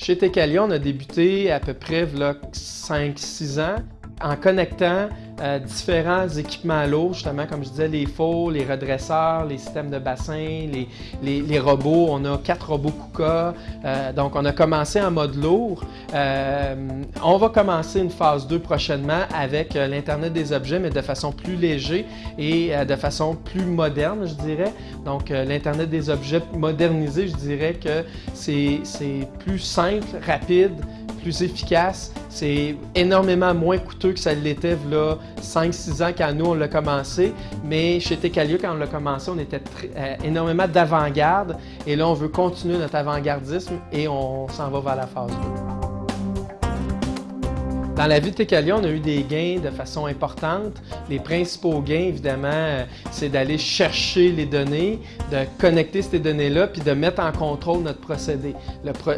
Chez Tecalia, on a débuté à peu près 5-6 ans en connectant euh, différents équipements lourds, justement, comme je disais, les faux, les redresseurs, les systèmes de bassin, les, robots. On a quatre robots KUKA. Euh, donc, on a commencé en mode lourd. Euh, on va commencer une phase 2 prochainement avec l'Internet des objets, mais de façon plus léger et de façon plus moderne, je dirais. Donc, l'Internet des objets modernisé, je dirais que c'est plus simple, rapide, plus efficace. C'est énormément moins coûteux que ça l'était là 5-6 ans quand nous on l'a commencé. Mais chez Tecalia, quand on l'a commencé, on était euh, énormément d'avant-garde. Et là, on veut continuer notre avant-gardisme et on s'en va vers la phase 2. Dans la vie de Tecalia, on a eu des gains de façon importante. Les principaux gains, évidemment, euh, c'est d'aller chercher les données, de connecter ces données-là, puis de mettre en contrôle notre procédé.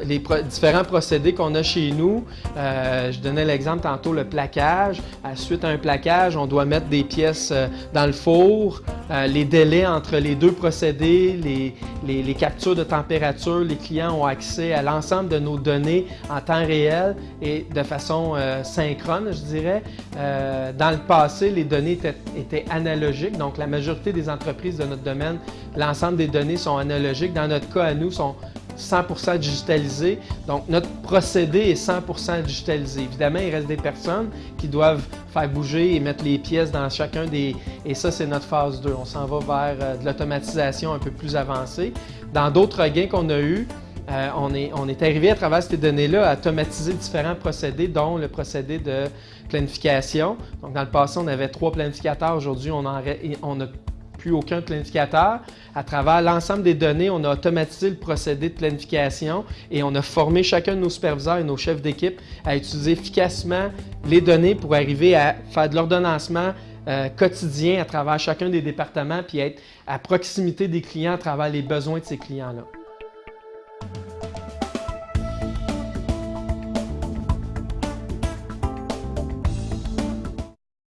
les différents procédés qu'on a chez nous, euh, je donnais l'exemple tantôt, le plaquage. À suite à un plaquage, on doit mettre des pièces euh, dans le four. les délais entre les deux procédés, les, les captures de température, les clients ont accès à l'ensemble de nos données en temps réel et de façon synchrone, je dirais. Euh, dans le passé, les données étaient, analogiques, donc la majorité des entreprises de notre domaine, l'ensemble des données sont analogiques. Dans notre cas, à nous, sont 100% digitalisées. Donc, notre procédé est 100% digitalisé. Évidemment, il reste des personnes qui doivent faire bouger et mettre les pièces dans chacun des... Et ça, c'est notre phase 2. On s'en va vers euh, de l'automatisation un peu plus avancée. Dans d'autres gains qu'on a eus, euh, on, est, on, arrivé à travers ces données-là à automatiser différents procédés, dont le procédé de planification. Donc, dans le passé, on avait trois planificateurs. Aujourd'hui, on n'a plus aucun planificateur. À travers l'ensemble des données, on a automatisé le procédé de planification et on a formé chacun de nos superviseurs et nos chefs d'équipe à utiliser efficacement les données pour arriver à faire de l'ordonnancement euh, quotidien à travers chacun des départements puis être à proximité des clients à travers les besoins de ces clients-là.